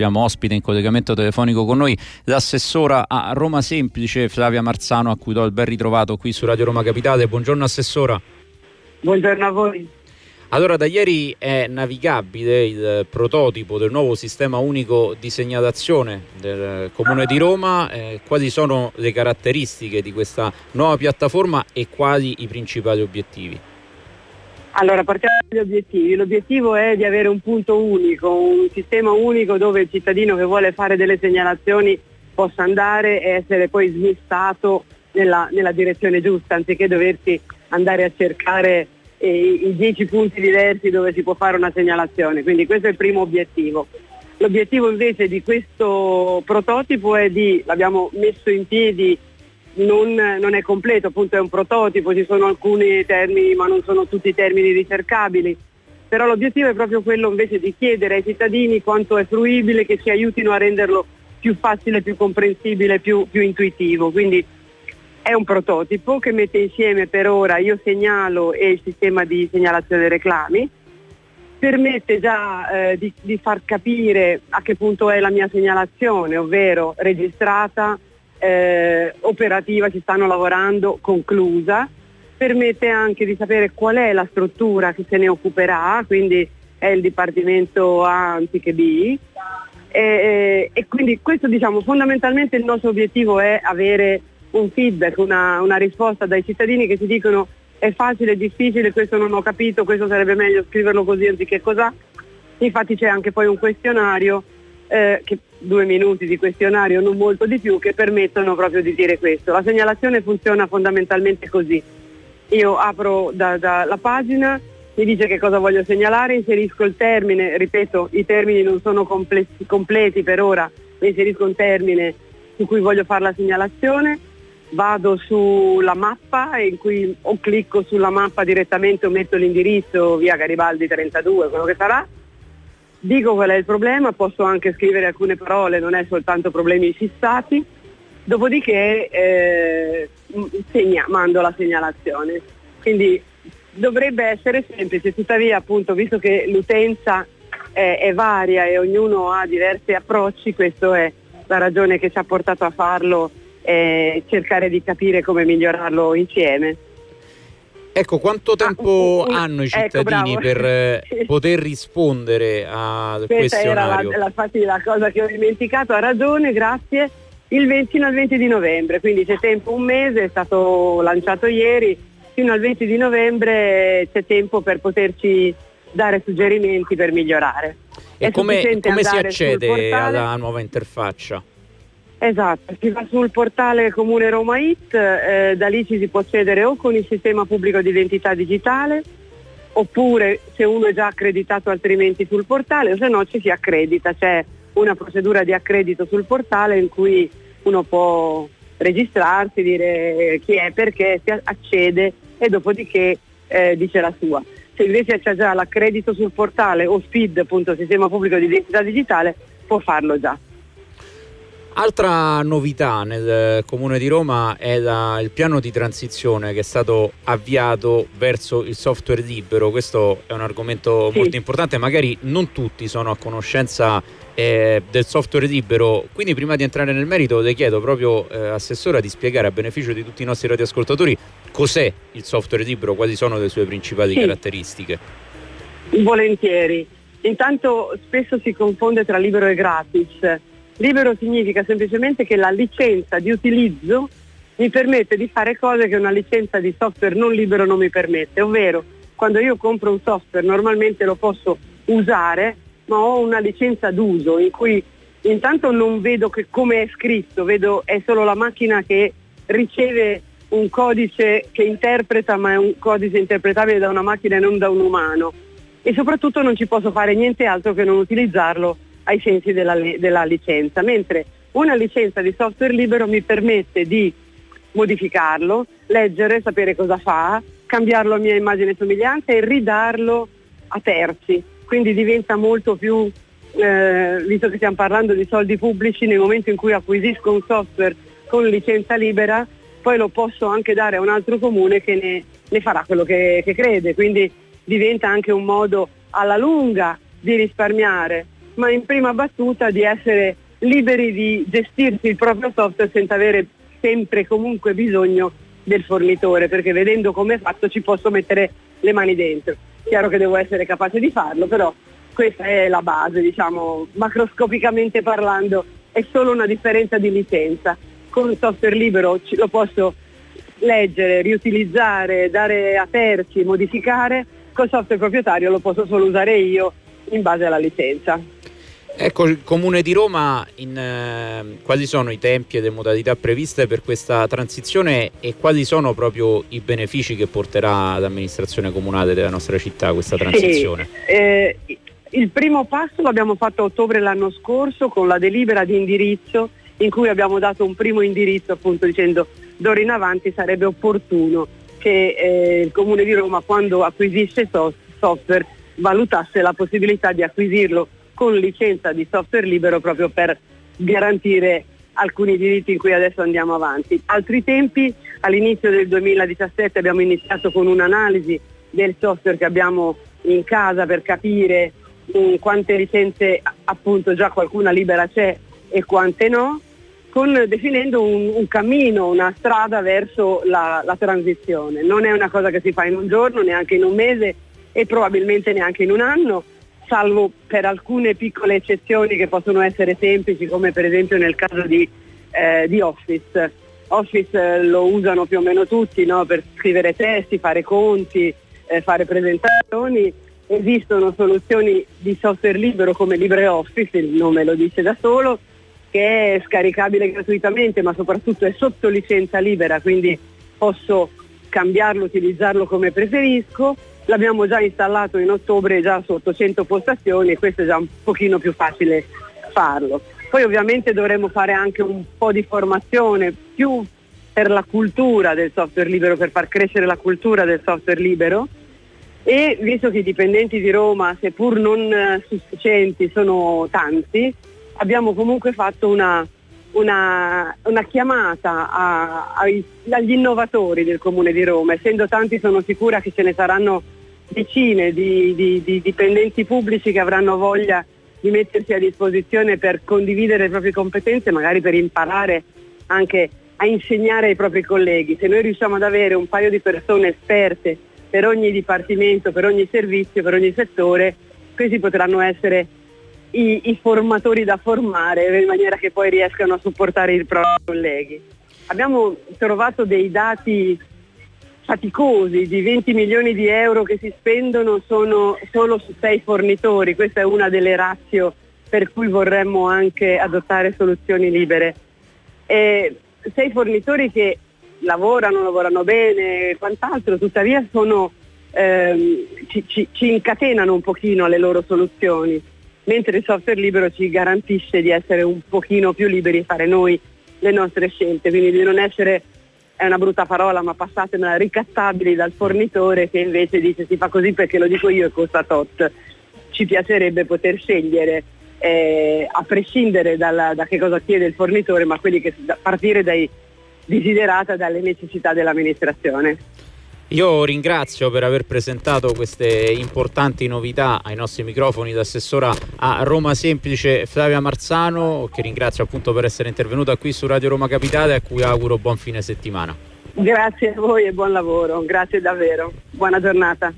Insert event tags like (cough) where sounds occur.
abbiamo ospite in collegamento telefonico con noi l'assessora a Roma Semplice Flavia Marzano a cui do il ben ritrovato qui su Radio Roma Capitale. Buongiorno Assessora. Buongiorno a voi. Allora, da ieri è navigabile il prototipo del nuovo sistema unico di segnalazione del Comune di Roma. Eh, quali sono le caratteristiche di questa nuova piattaforma e quali i principali obiettivi? Allora, partiamo dagli obiettivi. L'obiettivo è di avere un punto unico, un sistema unico dove il cittadino che vuole fare delle segnalazioni possa andare e essere poi smistato nella, nella direzione giusta, anziché doversi andare a cercare i dieci punti diversi dove si può fare una segnalazione, quindi questo è il primo obiettivo. L'obiettivo invece di questo prototipo è di, l'abbiamo messo in piedi, non, non, è completo, appunto è un prototipo, ci sono alcuni termini ma non sono tutti termini ricercabili, però l'obiettivo è proprio quello invece di chiedere ai cittadini quanto è fruibile, che ci aiutino a renderlo più facile, più comprensibile, più, più intuitivo. Quindi è un prototipo che mette insieme per ora Io Segnalo e il sistema di segnalazione dei reclami, permette già eh, di, di, far capire a che punto è la mia segnalazione, ovvero registrata, eh, operativa, ci stanno lavorando, conclusa, permette anche di sapere qual è la struttura che se ne occuperà, quindi è il Dipartimento A anziché B. E, e quindi questo diciamo fondamentalmente il nostro obiettivo è avere un feedback, una, una risposta dai cittadini che ci dicono è facile, è difficile, questo non ho capito, questo sarebbe meglio scriverlo così anziché cos'ha. Infatti c'è anche poi un questionario, eh, che, due minuti di questionario, non molto di più, che permettono proprio di dire questo. La segnalazione funziona fondamentalmente così. Io apro da, da la pagina, mi dice che cosa voglio segnalare, inserisco il termine, ripeto, i termini non sono completi, completi per ora, inserisco un termine su cui voglio fare la segnalazione, vado sulla mappa in cui o clicco sulla mappa direttamente o metto l'indirizzo via Garibaldi 32, quello che sarà, dico qual è il problema, posso anche scrivere alcune parole, non è soltanto problemi fissati, dopodiché eh, segna, mando la segnalazione. Quindi dovrebbe essere semplice, tuttavia appunto visto che l'utenza è, è varia e ognuno ha diversi approcci, questa è la ragione che ci ha portato a farlo e cercare di capire come migliorarlo insieme. Ecco, quanto ah, tempo ah, hanno i ecco, cittadini ecco, per eh, (laughs) poter rispondere al Questa questionario? era la, la, la, cosa che ho dimenticato, ha ragione, grazie. Il 20, fino al 20 di novembre, quindi c'è tempo un mese, è stato lanciato ieri, fino al 20 di novembre c'è tempo per poterci dare suggerimenti per migliorare. E come, come si accede alla nuova interfaccia? Esatto, si va sul portale Comune Roma It, eh, da lì ci si può accedere o con il sistema pubblico di identità digitale oppure se uno è già accreditato altrimenti sul portale o se no ci si accredita, c'è una procedura di accredito sul portale in cui uno può registrarsi, dire chi è, perché, si accede e dopodiché eh, dice la sua. Se invece c'è già l'accredito sul portale o SPID, appunto sistema pubblico di identità digitale, può farlo già. Altra novità nel Comune di Roma è la, il piano di transizione che è stato avviato verso il software libero. Questo è un argomento sì. molto importante, magari non tutti sono a conoscenza eh, del software libero. Quindi prima di entrare nel merito le chiedo proprio, eh, Assessora, di spiegare a beneficio di tutti i nostri radioascoltatori cos'è il software libero, quali sono le sue principali sì. caratteristiche. Volentieri. Intanto spesso si confonde tra libero e gratis Libero significa semplicemente che la licenza di utilizzo mi permette di fare cose che una licenza di software non libero non mi permette, ovvero quando io compro un software normalmente lo posso usare, ma ho una licenza d'uso in cui intanto non vedo come è scritto, vedo è solo la macchina che riceve un codice che interpreta, ma è un codice interpretabile da una macchina e non da un umano. E soprattutto non ci posso fare niente altro che non utilizzarlo ai sensi della, della licenza, mentre una licenza di software libero mi permette di modificarlo, leggere, sapere cosa fa, cambiarlo a mia immagine e somiglianza e ridarlo a terzi. Quindi diventa molto più, eh, visto che stiamo parlando di soldi pubblici, nel momento in cui acquisisco un software con licenza libera, poi lo posso anche dare a un altro comune che ne, ne farà quello che, che crede. Quindi diventa anche un modo alla lunga di risparmiare ma in prima battuta di essere liberi di gestirsi il proprio software senza avere sempre comunque bisogno del fornitore, perché vedendo come è fatto ci posso mettere le mani dentro. Chiaro che devo essere capace di farlo, però questa è la base, diciamo, macroscopicamente parlando, è solo una differenza di licenza. Con il software libero lo posso leggere, riutilizzare, dare a terzi, modificare, col software proprietario lo posso solo usare io in base alla licenza. Ecco, il Comune di Roma, in, eh, quali sono i tempi e le modalità previste per questa transizione e quali sono proprio i benefici che porterà l'amministrazione comunale della nostra città questa transizione? Sì, eh, il primo passo l'abbiamo fatto a ottobre l'anno scorso con la delibera di indirizzo in cui abbiamo dato un primo indirizzo appunto dicendo d'ora in avanti sarebbe opportuno che eh, il Comune di Roma quando acquisisce software valutasse la possibilità di acquisirlo con licenza di software libero proprio per garantire alcuni diritti in cui adesso andiamo avanti. Altri tempi, all'inizio del 2017 abbiamo iniziato con un'analisi del software che abbiamo in casa per capire um, quante licenze appunto già qualcuna libera c'è e quante no, con, definendo un, un, cammino, una strada verso la, la transizione. Non è una cosa che si fa in un giorno, neanche in un mese e probabilmente neanche in un anno, salvo per alcune piccole eccezioni che possono essere semplici, come per esempio nel caso di, eh, di Office. Office eh, lo usano più o meno tutti no? per scrivere testi, fare conti, eh, fare presentazioni. Esistono soluzioni di software libero come LibreOffice, il nome lo dice da solo, che è scaricabile gratuitamente ma soprattutto è sotto licenza libera, quindi posso cambiarlo, utilizzarlo come preferisco l'abbiamo già installato in ottobre già su 800 postazioni e questo è già un pochino più facile farlo. Poi ovviamente dovremo fare anche un po' di formazione più per la cultura del software libero, per far crescere la cultura del software libero e visto che i dipendenti di Roma, seppur non eh, sufficienti, sono tanti, abbiamo comunque fatto una, una, una chiamata a, a, agli innovatori del Comune di Roma, essendo tanti sono sicura che ce ne saranno decine di, di, di dipendenti pubblici che avranno voglia di mettersi a disposizione per condividere le proprie competenze, magari per imparare anche a insegnare ai propri colleghi. Se noi riusciamo ad avere un paio di persone esperte per ogni dipartimento, per ogni servizio, per ogni settore, questi potranno essere i, i formatori da formare in maniera che poi riescano a supportare i propri colleghi. Abbiamo trovato dei dati faticosi di 20 milioni di euro che si spendono sono solo su sei fornitori, questa è una delle razio per cui vorremmo anche adottare soluzioni libere. E sei fornitori che lavorano, lavorano bene e quant'altro, tuttavia sono, ehm, ci, ci, ci incatenano un pochino alle loro soluzioni, mentre il software libero ci garantisce di essere un pochino più liberi e fare noi le nostre scelte, quindi di non essere è una brutta parola, ma passatemela, ricattabili dal fornitore che invece dice si fa così perché lo dico io e costa tot. Ci piacerebbe poter scegliere eh, a prescindere dalla, da che cosa chiede il fornitore, ma quelli che partire dai desiderata dalle necessità dell'amministrazione. Io ringrazio per aver presentato queste importanti novità ai nostri microfoni d'assessora a Roma Semplice Flavia Marzano, che ringrazio appunto per essere intervenuta qui su Radio Roma Capitale a cui auguro buon fine settimana. Grazie a voi e buon lavoro, grazie davvero, buona giornata.